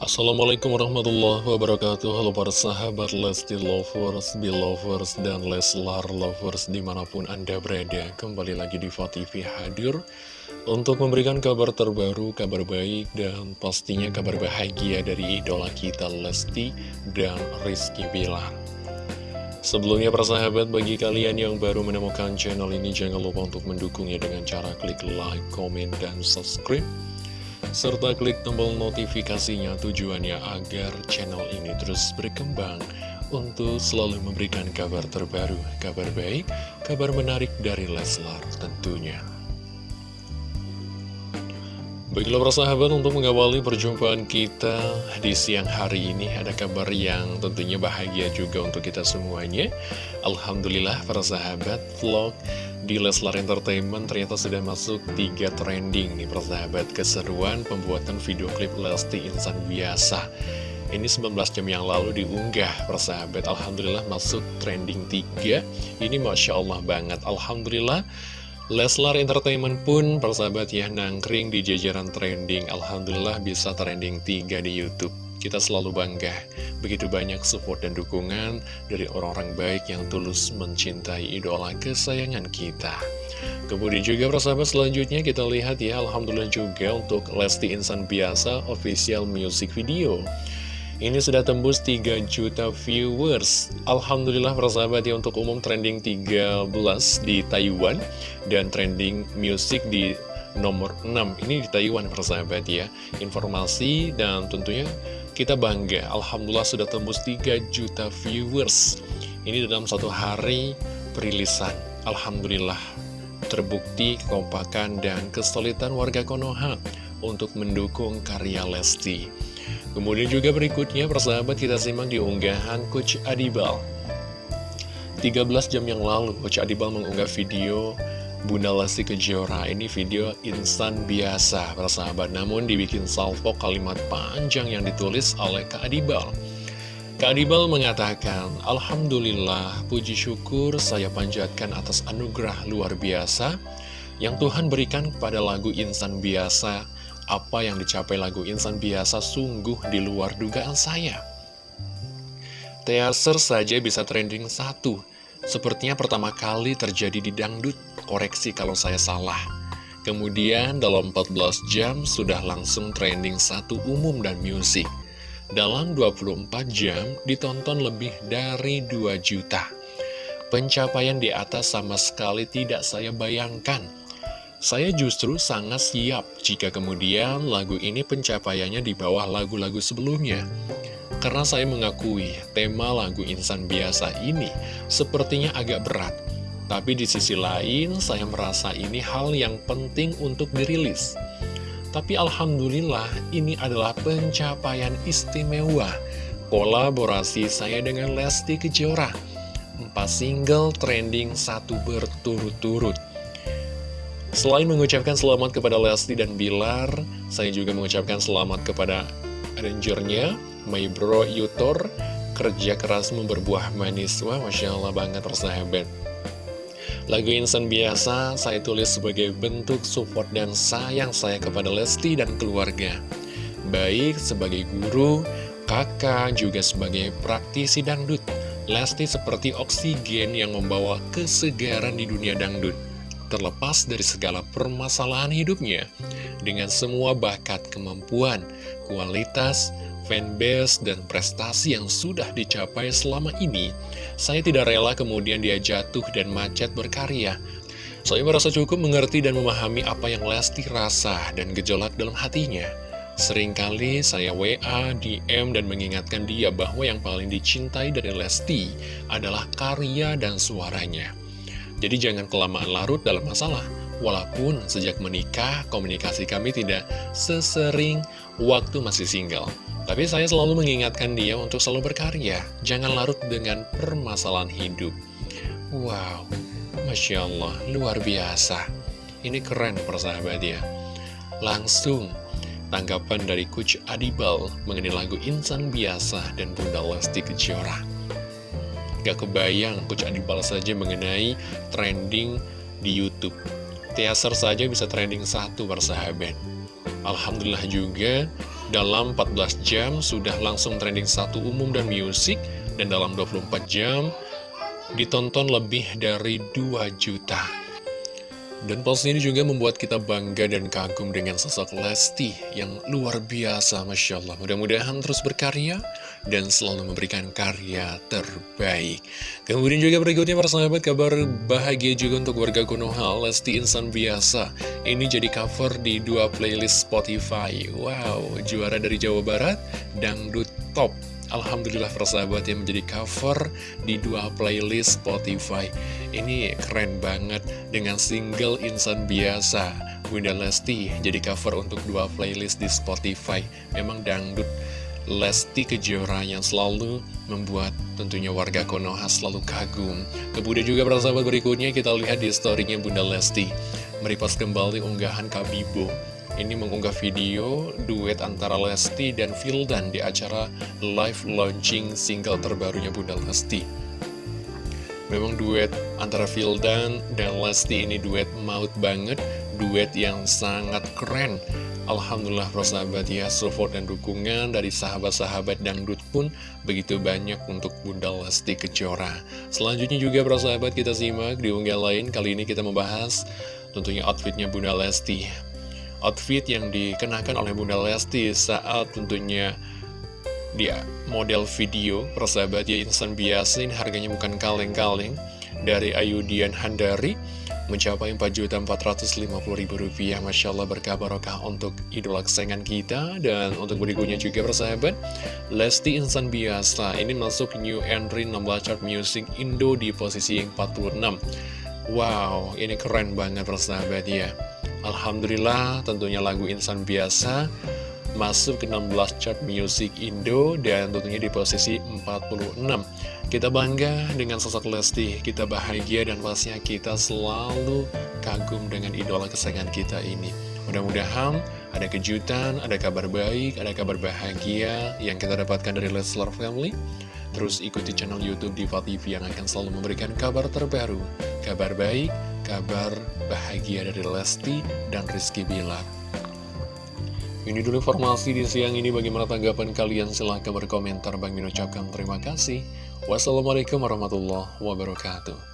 Assalamualaikum warahmatullahi wabarakatuh. Halo para sahabat Lesti Lovers, Belovers, dan Leslar Lovers di mana pun Anda berada. Kembali lagi di TV hadir Untuk memberikan kabar terbaru, kabar baik, dan pastinya kabar bahagia dari idola kita Lesti dan Rizky Bilar. Sebelumnya para sahabat, bagi kalian yang baru menemukan channel ini Jangan lupa untuk mendukungnya dengan cara klik like, komen, dan subscribe serta klik tombol notifikasinya tujuannya agar channel ini terus berkembang untuk selalu memberikan kabar terbaru, kabar baik, kabar menarik dari Leslar tentunya. Baiklah persahabat untuk mengawali perjumpaan kita di siang hari ini ada kabar yang tentunya bahagia juga untuk kita semuanya. Alhamdulillah persahabat vlog di Leslar Entertainment ternyata sudah masuk tiga trending nih persahabat keseruan pembuatan video klip Lesti Insan Biasa. Ini 19 jam yang lalu diunggah persahabat Alhamdulillah masuk trending 3 Ini Masya Allah banget. Alhamdulillah Leslar Entertainment pun persahabat ya nangkring di jajaran trending. Alhamdulillah bisa trending 3 di Youtube. Kita selalu bangga. Begitu banyak support dan dukungan dari orang-orang baik yang tulus mencintai idola kesayangan kita. Kemudian juga persahabat selanjutnya kita lihat ya Alhamdulillah juga untuk Lesti Insan Biasa official music video ini sudah tembus 3 juta viewers. Alhamdulillah persahabat ya untuk umum trending 13 di Taiwan Dan trending music di nomor 6 Ini di Taiwan persahabat ya. Informasi dan tentunya kita bangga Alhamdulillah sudah tembus 3 juta viewers. Ini dalam satu hari perilisan. Alhamdulillah terbukti kekompakan dan kesulitan warga Konoha untuk mendukung karya Lesti Kemudian juga berikutnya persahabat kita simak di unggahan Coach Adibal. 13 jam yang lalu Coach Adibal mengunggah video Bunda Lesti Kejora. Ini video insan biasa persahabat. Namun dibikin salvo kalimat panjang yang ditulis oleh Kak Adibal. Kak Adibal mengatakan Alhamdulillah puji syukur saya panjatkan atas anugerah luar biasa Yang Tuhan berikan kepada lagu insan biasa apa yang dicapai lagu Insan Biasa sungguh di luar dugaan saya. Teaser saja bisa trending satu. Sepertinya pertama kali terjadi di dangdut, koreksi kalau saya salah. Kemudian dalam 14 jam sudah langsung trending satu umum dan musik. Dalam 24 jam ditonton lebih dari 2 juta. Pencapaian di atas sama sekali tidak saya bayangkan. Saya justru sangat siap jika kemudian lagu ini pencapaiannya di bawah lagu-lagu sebelumnya. Karena saya mengakui tema lagu insan biasa ini sepertinya agak berat. Tapi di sisi lain saya merasa ini hal yang penting untuk dirilis. Tapi Alhamdulillah ini adalah pencapaian istimewa kolaborasi saya dengan Lesti Kejora. Empat single trending satu berturut-turut. Selain mengucapkan selamat kepada Lesti dan Bilar, saya juga mengucapkan selamat kepada arrangernya, My Bro Yutor, kerja kerasmu berbuah manis. Wah, Masya Allah banget persahabat. Lagu Insan Biasa saya tulis sebagai bentuk support dan sayang saya kepada Lesti dan keluarga. Baik sebagai guru, kakak, juga sebagai praktisi dangdut. Lesti seperti oksigen yang membawa kesegaran di dunia dangdut terlepas dari segala permasalahan hidupnya, dengan semua bakat kemampuan, kualitas, fanbase, dan prestasi yang sudah dicapai selama ini, saya tidak rela kemudian dia jatuh dan macet berkarya. Saya merasa cukup mengerti dan memahami apa yang Lesti rasa dan gejolak dalam hatinya. Seringkali saya WA, DM, dan mengingatkan dia bahwa yang paling dicintai dari Lesti adalah karya dan suaranya. Jadi jangan kelamaan larut dalam masalah. Walaupun sejak menikah, komunikasi kami tidak sesering waktu masih single. Tapi saya selalu mengingatkan dia untuk selalu berkarya. Jangan larut dengan permasalahan hidup. Wow, Masya Allah, luar biasa. Ini keren persahabat ya. Langsung tanggapan dari Coach Adibal mengenai lagu Insan Biasa dan Bunda Lesti Kejora. Gak kebayang Coach Adibal saja mengenai trending di Youtube Teaser saja bisa trending satu persahabat Alhamdulillah juga dalam 14 jam sudah langsung trending satu umum dan musik dan dalam 24 jam ditonton lebih dari 2 juta. Dan post ini juga membuat kita bangga dan kagum dengan sosok Lesti yang luar biasa, Masya Allah. Mudah-mudahan terus berkarya dan selalu memberikan karya terbaik. Kemudian juga berikutnya para sahabat, kabar bahagia juga untuk warga Konoha, Lesti Insan Biasa. Ini jadi cover di dua playlist Spotify. Wow, juara dari Jawa Barat, Dangdut Top. Alhamdulillah persahabat yang menjadi cover di dua playlist Spotify Ini keren banget dengan single Insan Biasa Bunda Lesti jadi cover untuk dua playlist di Spotify Memang dangdut Lesti Kejora yang selalu membuat tentunya warga Konoha selalu kagum Kemudian juga persahabat berikutnya kita lihat di storynya Bunda Lesti Meripas kembali unggahan Kabibo ini mengunggah video duet antara Lesti dan Vildan di acara live launching single terbarunya Bunda Lesti. Memang duet antara Vildan dan Lesti ini duet maut banget, duet yang sangat keren. Alhamdulillah sahabat ya, support dan dukungan dari sahabat-sahabat dangdut pun begitu banyak untuk Bunda Lesti Kejora. Selanjutnya juga sahabat kita simak di unggah lain, kali ini kita membahas tentunya outfitnya Bunda Lesti. Outfit yang dikenakan oleh Bunda Lesti saat tentunya dia model video persahabat ya insan biasa ini harganya bukan kaleng-kaleng dari Ayudian Handari mencapai Rp4.450.000 Masya Allah berkabarokah untuk idola kesayangan kita. Dan untuk berikutnya juga persahabat Lesti Insan Biasa ini masuk new entry 16 chart music Indo di posisi yang 46 Wow ini keren banget persahabat ya. Alhamdulillah tentunya lagu Insan Biasa masuk ke 16 chart music Indo dan tentunya di posisi 46 kita bangga dengan sosok Lesti. Kita bahagia dan pastinya kita selalu kagum dengan idola kesayangan kita ini. Mudah-mudahan ada kejutan, ada kabar baik, ada kabar bahagia yang kita dapatkan dari Leslar Family. Terus ikuti channel Youtube Diva TV yang akan selalu memberikan kabar terbaru kabar baik, kabar bahagia dari Lesti dan Rizky Bilar. Ini dulu informasi di siang ini. Bagaimana tanggapan kalian? Silahkan berkomentar. Bang Min ucapkan terima kasih. Wassalamualaikum warahmatullahi wabarakatuh.